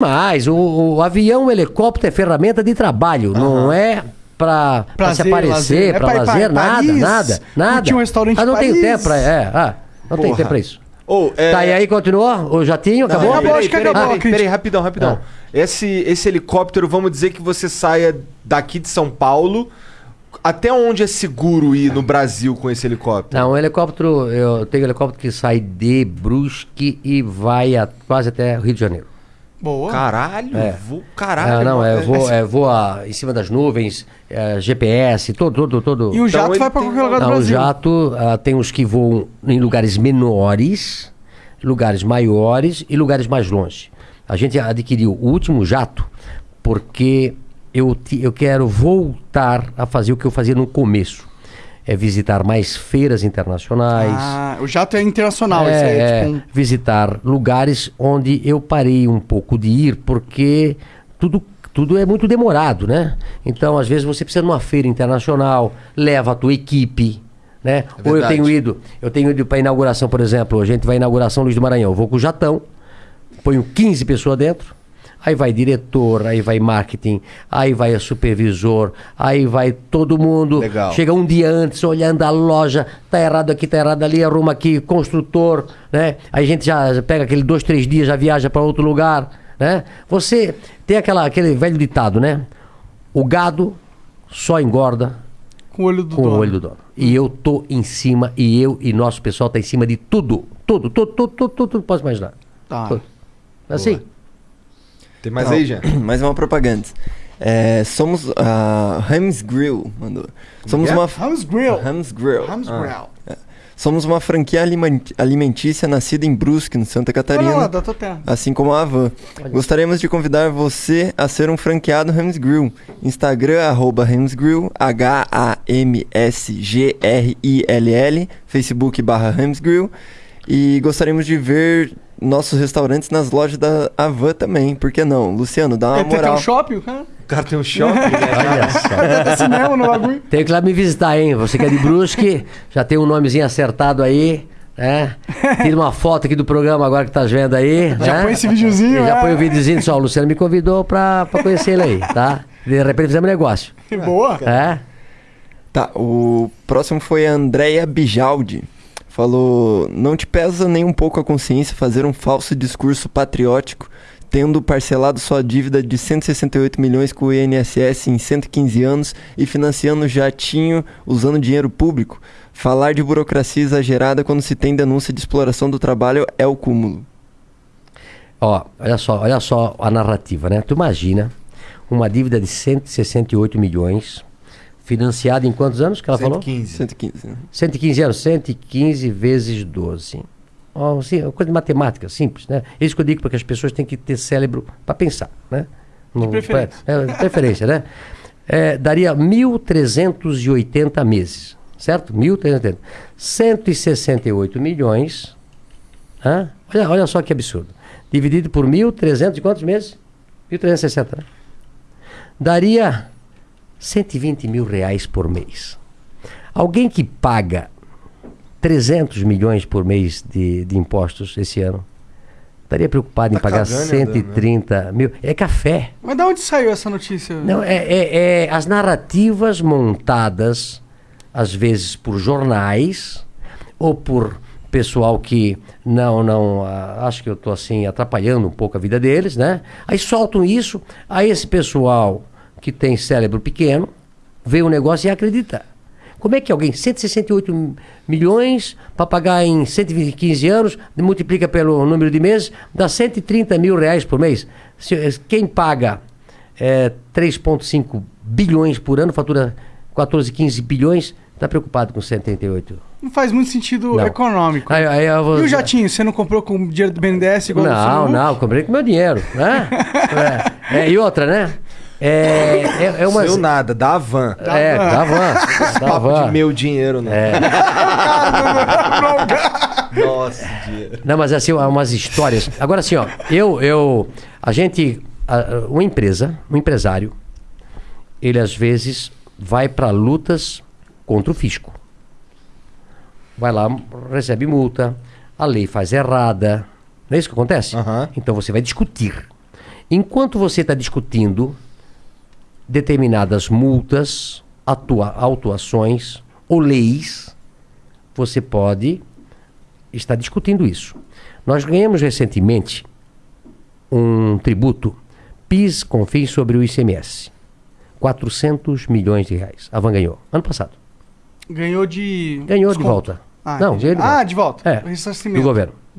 Mas o, o avião, o helicóptero é ferramenta de trabalho, não é pra, pra se Prazer, aparecer, lazer. É pra lazer, pra nada, Paris, nada, nada. curtir um restaurante ah, não em tem tempo pra. É, ah, não tem tempo pra isso. Ou, é... Tá, e aí continuou? O jatinho? Não, Acabou? acabou, peraí, acho que peraí, acabou peraí, crítica. peraí, rapidão, rapidão. Esse, esse helicóptero, vamos dizer que você saia daqui de São Paulo. Até onde é seguro ir no Brasil com esse helicóptero? Não, o helicóptero, eu tenho um helicóptero que sai de Brusque e vai a- quase até Rio de Janeiro. Boa. Caralho, É. voo, caralho. Ah, não, é, voa, é, voa em cima das nuvens, é, GPS, todo, todo, todo. E o jato ele vai pra tem- qualquer lugar do Não, o Brasil. jato ah, tem os que voam em lugares menores, lugares maiores e lugares mais longe. A gente adquiriu o último jato porque eu, eu quero voltar a fazer o que eu fazia no começo. É visitar mais feiras internacionais. Ah, o jato é internacional, É, esse aí é é, tipo um... visitar lugares onde eu parei um pouco de ir, porque tudo, tudo é muito demorado, né? Então, às vezes, você precisa de uma feira internacional, leva a tua equipe, né? Ou eu tenho ido, eu tenho ido para inauguração, por exemplo, a gente vai à inauguração Luiz do Maranhão, eu vou com o Jatão, ponho 15 pessoas dentro, aí vai diretor, aí vai marketing, aí vai supervisor, aí vai todo mundo. Legal. Chega um dia antes, olhando a loja, tá errado aqui, tá errado ali, arruma aqui, construtor, né? Aí a gente já pega aquele dois, três dias, já viaja para outro lugar, né? Você tem aquela, aquele velho ditado, né? O gado só engorda Com o olho do com dono. o olho do dono. E eu tô em cima, e eu e nosso pessoal tá em cima de tudo. Tudo, tudo, tudo, tudo, tudo, tudo posso imaginar. Tá. Tudo. Assim. Tem mais Não, aí, Jean? Mais uma propaganda. É, somos a Hams Grill, mandou. Somos é? uma Rams Grill. Hams Grill. Rams Grill. Somos uma franquia alimen- alimentícia nascida em Brusque, no Santa Catarina. Olha lá, da tua terra. Assim como a Avan. Gostaríamos de convidar você a ser um franqueado Hams Grill. Instagram, arroba Hams Grill, H-A-M-S-G-R-I-L-L, Facebook barra Hams Grill. E gostaríamos de ver nossos restaurantes nas lojas da Avan também. Por que não? Luciano, dá uma É, tem moral. um shopping, o cara. O cara tem um shopping, né? Olha só. Tem cinema no bagulho. Tem que ir lá me visitar, hein? Você que é de Brusque, já tem um nomezinho acertado aí, né? Tira uma foto aqui do programa agora que tá vendo aí. Já né? põe esse videozinho, E Já é. põe o videozinho só. O Luciano me convidou pra, pra conhecer ele aí, tá? De repente fizemos negócio. Boa. É? Tá, o próximo foi a Andrea Bijaldi. Falou: Não te pesa nem um pouco a consciência fazer um falso discurso patriótico, tendo parcelado sua dívida de 168 milhões com o INSS em 115 anos e financiando jatinho usando dinheiro público? Falar de burocracia exagerada quando se tem denúncia de exploração do trabalho é o cúmulo. Ó, olha só, olha só a narrativa, né? Tu imagina uma dívida de 168 milhões, financiada em quantos anos que ela falou? 115. 115. né? 115 anos, 115 vezes 12. Ó, assim, uma coisa de matemática, simples, né? É isso que eu digo porque as pessoas têm que ter cérebro para pensar, né? Não- preferência. É, de preferência, né? É, daria 1.380 meses, certo? 1.380. 168 milhões. hã? Olha, olha só que absurdo. Dividido por 1.300 e quantos meses? 1.360, né? Daria 120 mil reais por mês. Alguém que paga 300 milhões por mês de, de impostos esse ano, estaria preocupado em Tá pagar cagando e andando, 130 mil. É café. Mas da onde saiu essa notícia? Não, é, é- é as narrativas montadas, às vezes por jornais ou por pessoal que não, não, ah, acho que eu estou assim atrapalhando um pouco a vida deles, né? Aí soltam isso, aí esse pessoal que tem cérebro pequeno vê o negócio e acredita. Como é que alguém, 168 milhões para pagar em 115 anos, multiplica pelo número de meses, dá 130 mil reais por mês. Se- Quem paga é, 3,5 bilhões por ano, fatura 14, 15 bilhões, está preocupado com 188. Não faz muito sentido Não. econômico. Aí, aí eu vou- E o jatinho, você não comprou com o dinheiro do BNDES igual Não, não, comprei com meu dinheiro. Né? é, é, e outra, né? É, é, é uma. Seu nada, da Avan. É, da van. Da Papo van. de meu dinheiro, não. É. Nossa, dinheiro. Não, mas assim, umas histórias. Agora assim, ó, eu, eu, a gente, uma empresa, um empresário, ele às vezes vai para lutas contra o fisco. Vai lá, recebe multa, a lei faz errada. Não é isso que acontece? Aham. Então você vai discutir. Enquanto você está discutindo determinadas multas, atua, autuações ou leis, você pode estar discutindo isso. Nós ganhamos recentemente um tributo PIS, CONFINS sobre o ICMS. 400 milhões de reais. A Van ganhou. Ano passado. Ganhou de. Ganhou de volta. Ah, Não, de Ah, volta. de volta. É, do governo.